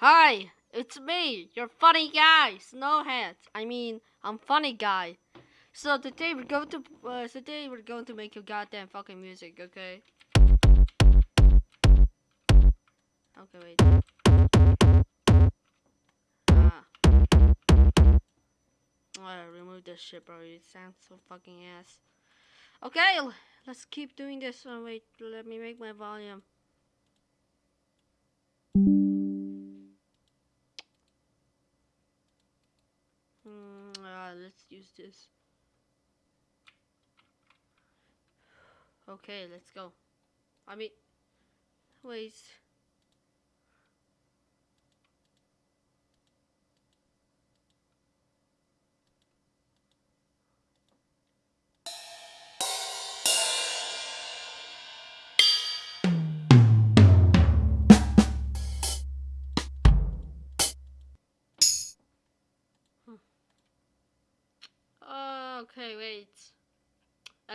Hi, it's me, your funny guy, Snowhead. I mean, I'm funny guy. So today we're going to uh, today we're going to make you goddamn fucking music, okay? Okay, wait. Ah. Remove this shit, bro. It sounds so fucking ass. Okay, let's keep doing this. Oh, wait, let me make my volume. Use this. Okay, let's go. I mean, wait.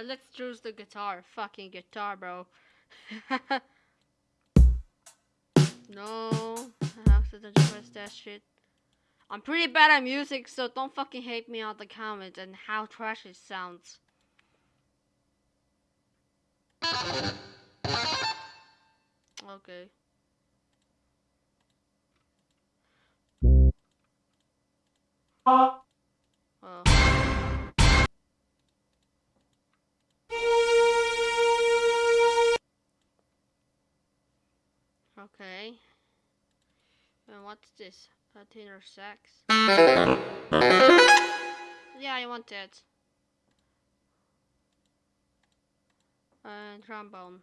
Let's choose the guitar. Fucking guitar, bro. no. I accidentally pressed that shit. I'm pretty bad at music, so don't fucking hate me on the comments and how trash it sounds. Okay. Oh. What's this? A tenor sax? Yeah, I want that. And trombone.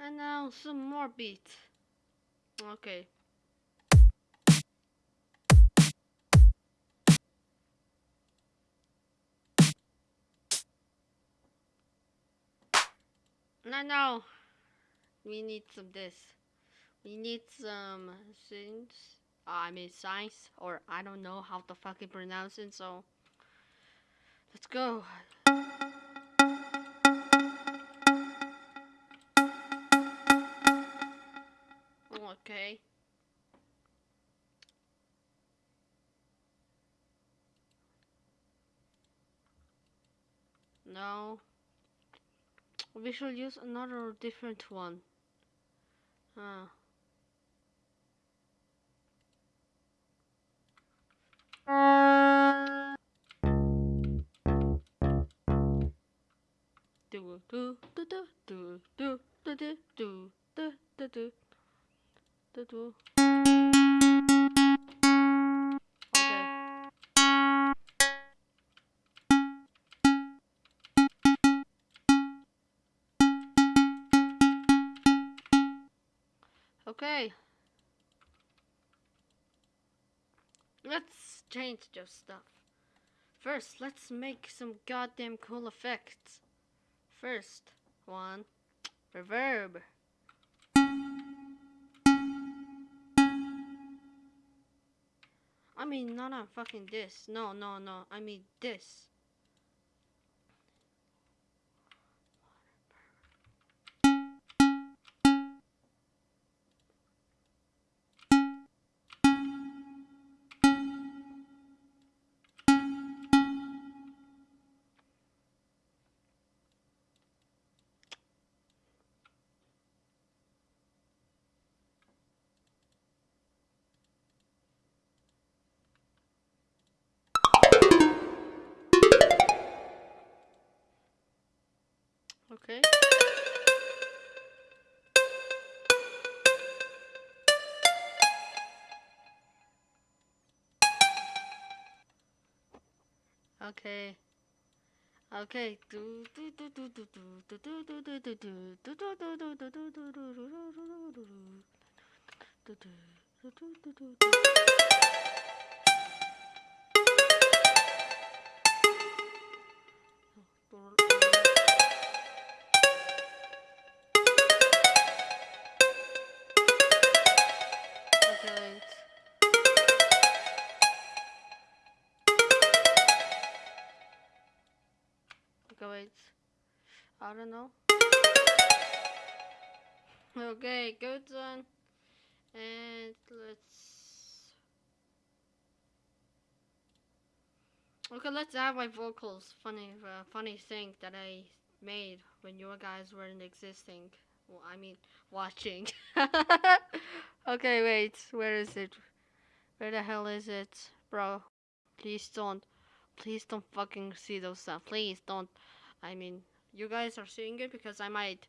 And now some more beats. Okay. No, no. We need some this. We need some things. Uh, I mean science, or I don't know how to fucking pronounce it. So let's go. Okay. No. We should use another different one. Uh. Do do do do do do do do do do do do do Let's stuff. First, let's make some goddamn cool effects. First, one, reverb. I mean, not on fucking this. No, no, no. I mean this. Okay. Okay. Okay. Okay, good one. And let's. Okay, let's add my vocals. Funny, uh, funny thing that I made when you guys weren't existing. Well, I mean, watching. okay, wait. Where is it? Where the hell is it, bro? Please don't. Please don't fucking see those stuff. Please don't. I mean, you guys are seeing it because I might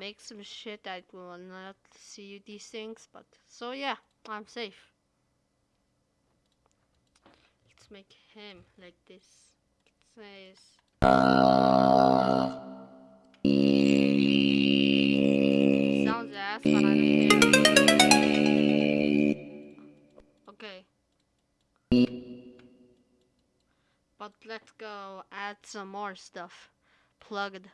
make some shit that will not see you these things. But so yeah, I'm safe. Let's make him like this. It says. Sounds ass, but I don't. Okay. But let's go add some more stuff. Plugged.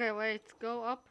Okay, wait, go up.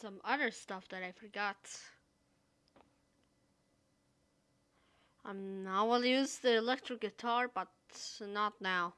Some other stuff that I forgot. Um, I will use the electric guitar, but not now.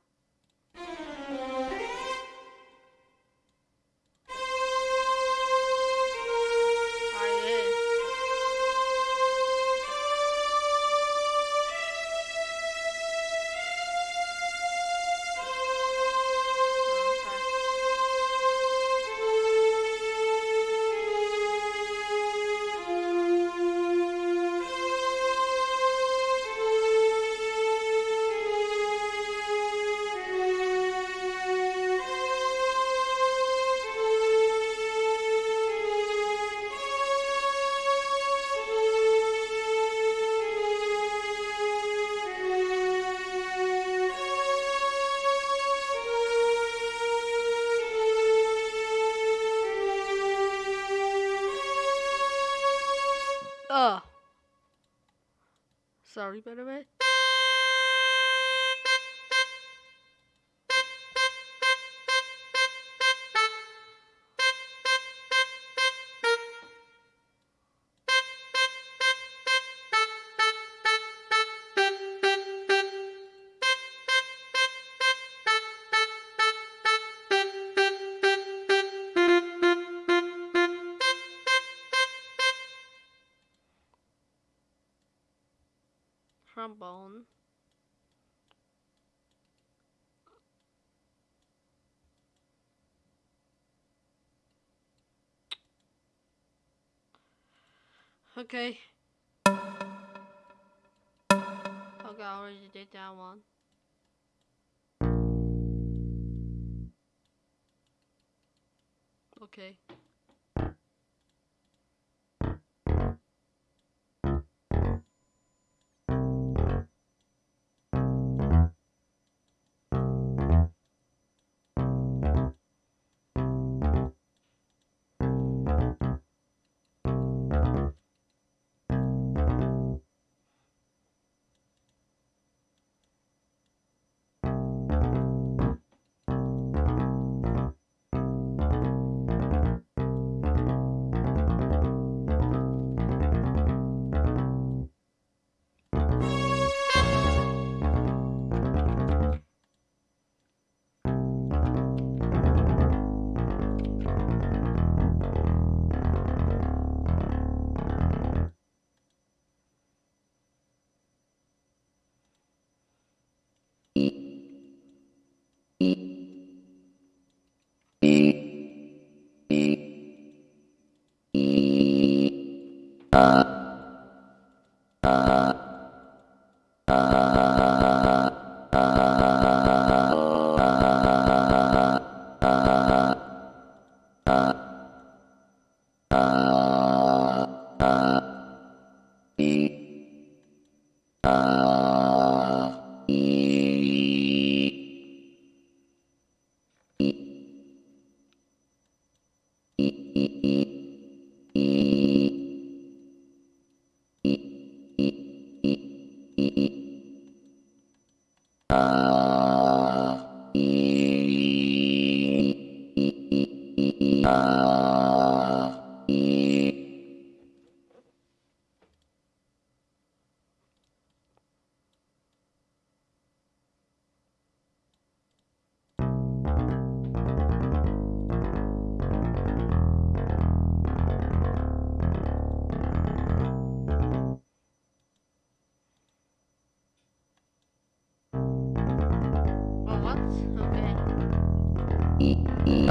Trombone. Okay. Okay, I already did that one. Okay. Oh,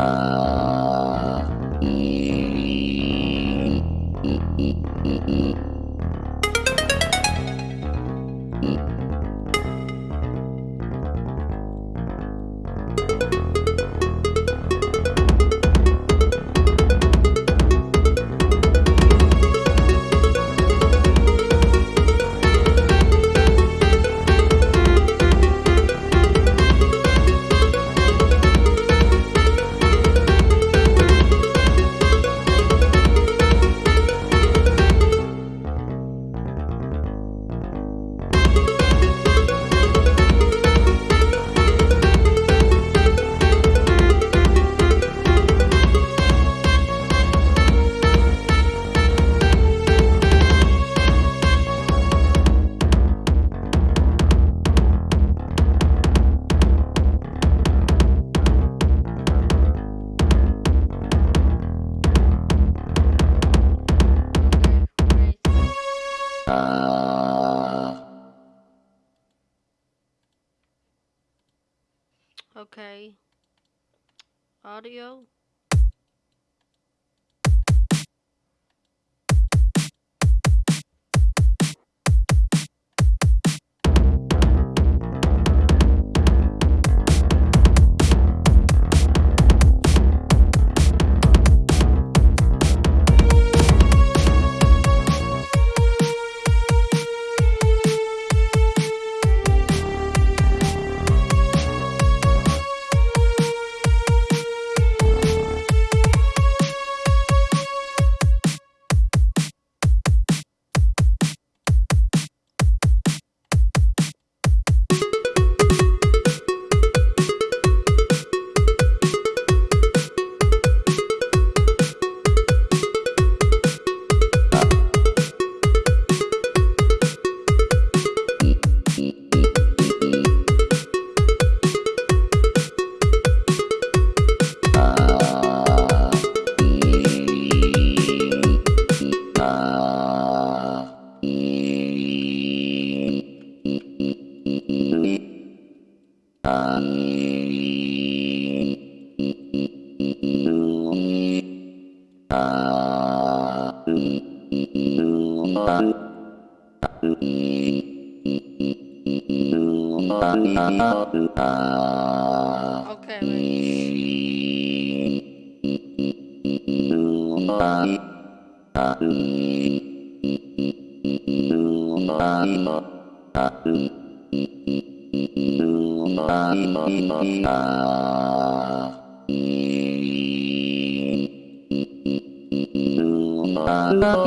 Ah.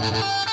Okay.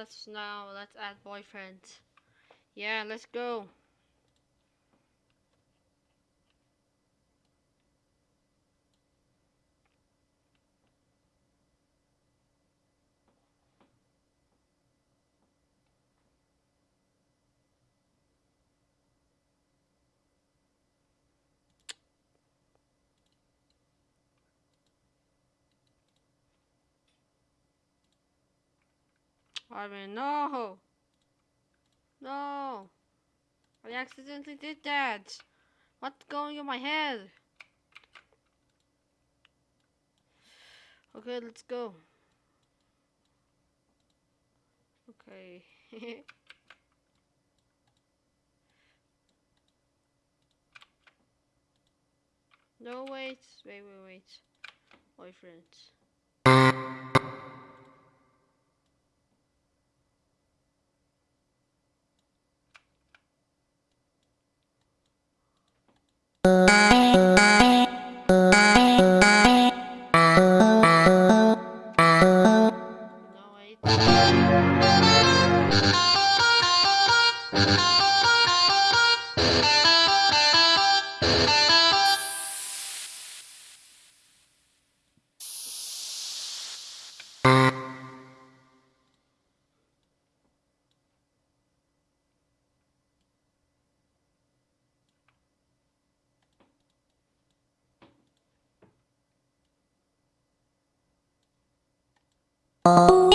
Let's now let's add boyfriends. Yeah, let's go. I mean, no! No! I accidentally did that! What's going in my head? Okay, let's go. Okay. no, wait. Wait, wait, wait. Boyfriends. Oh.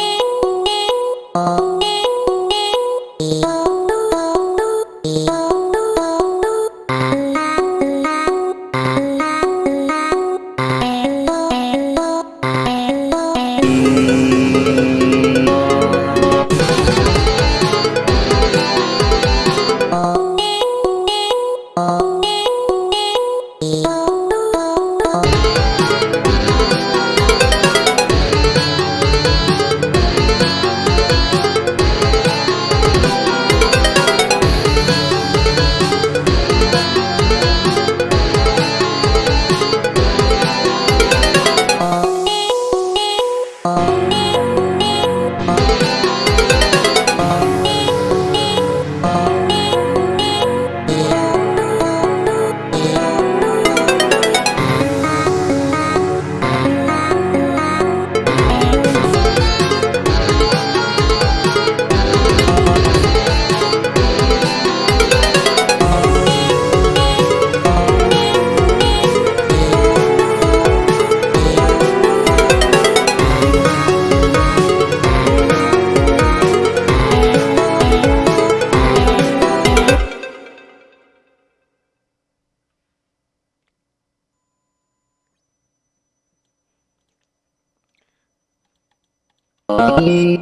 Thank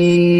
you.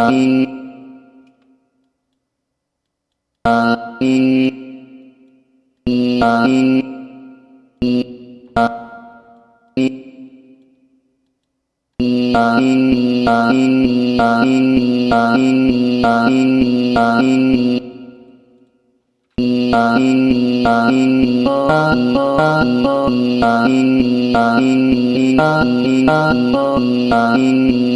Amin.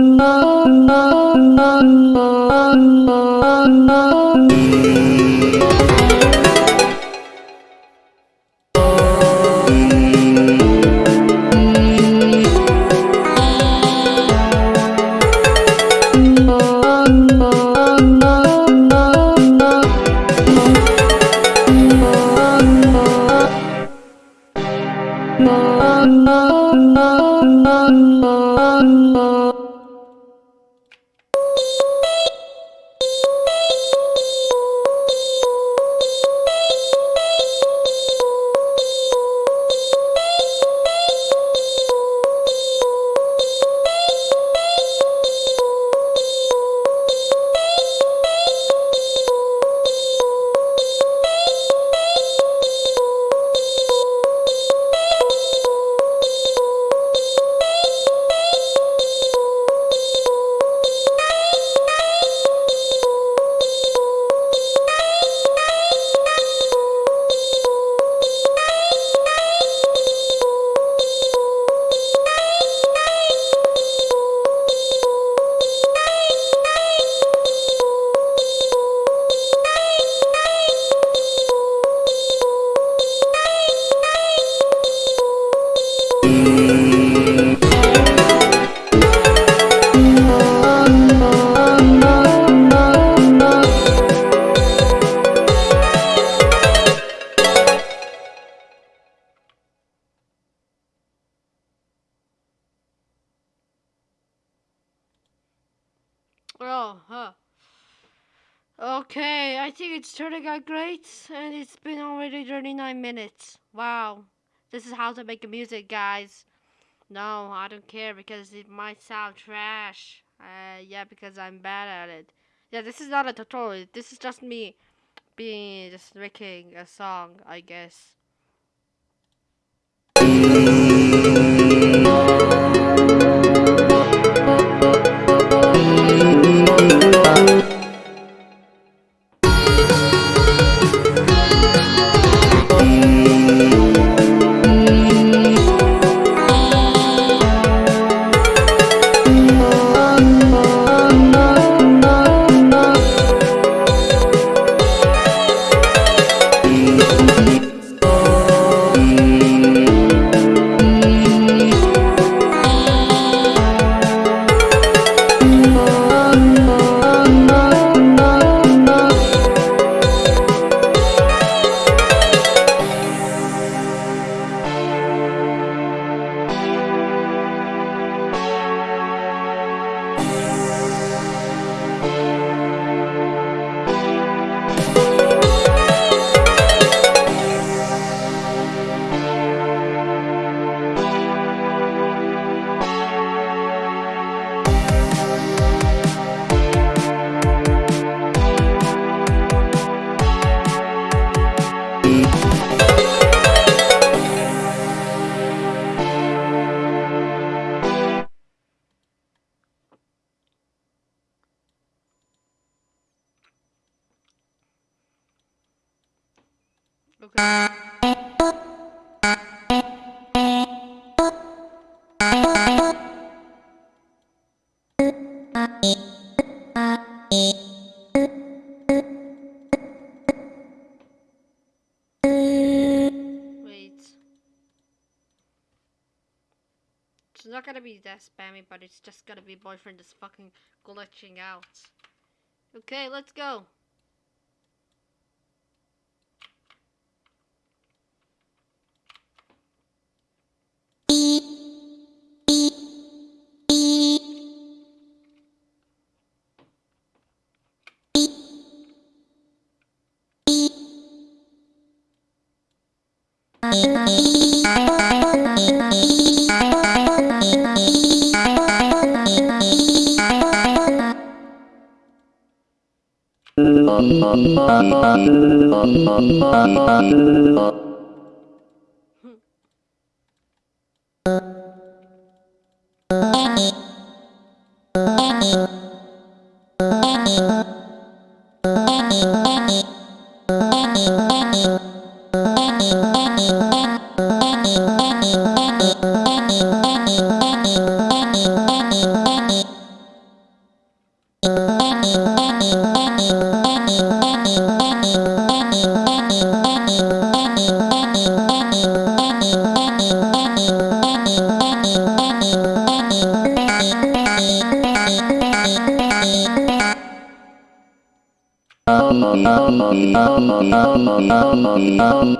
me. Oh, it's turning great, and it's been already 39 minutes. Wow, this is how to make music, guys. No, I don't care because it might sound trash. Uh, yeah, because I'm bad at it. Yeah, this is not a tutorial. This is just me being just making a song, I guess. Not gonna be that spammy, but it's just gonna be boyfriend is fucking glitching out. Okay, let's go. um.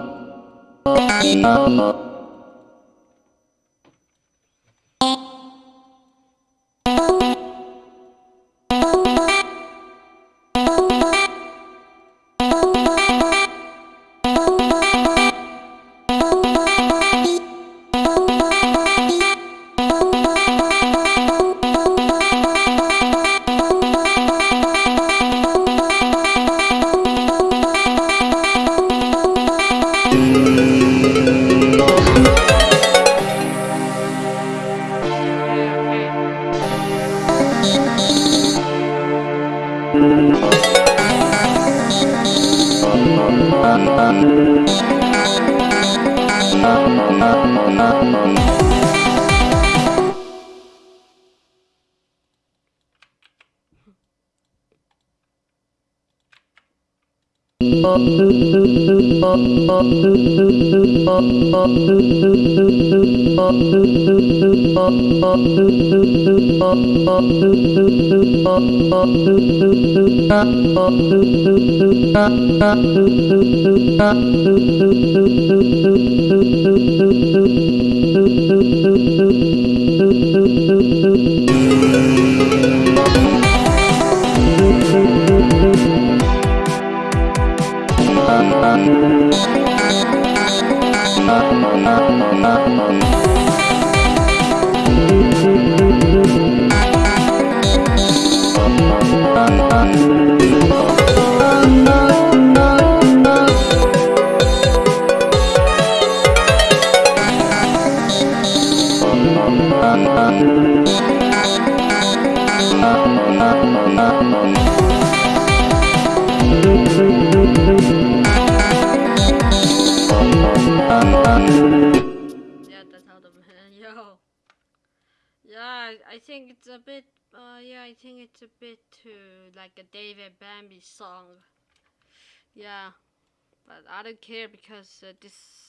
Yeah, like a Dave and Bambi song. Yeah, but I don't care because uh, this.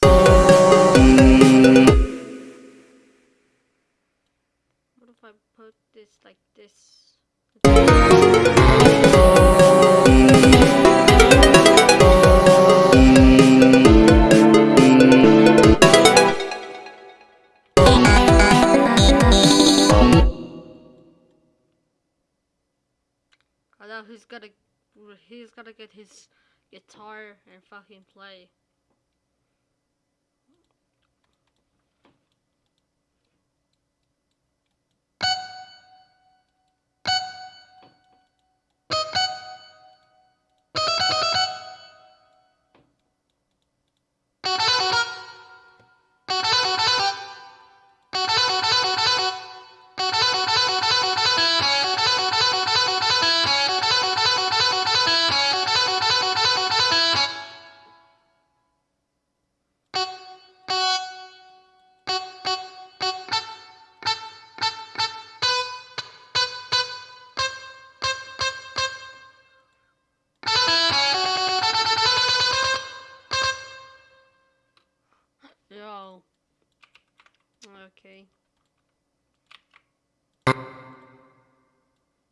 What if I put this like this? Gotta. He's gotta get his guitar and fucking play.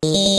Okay,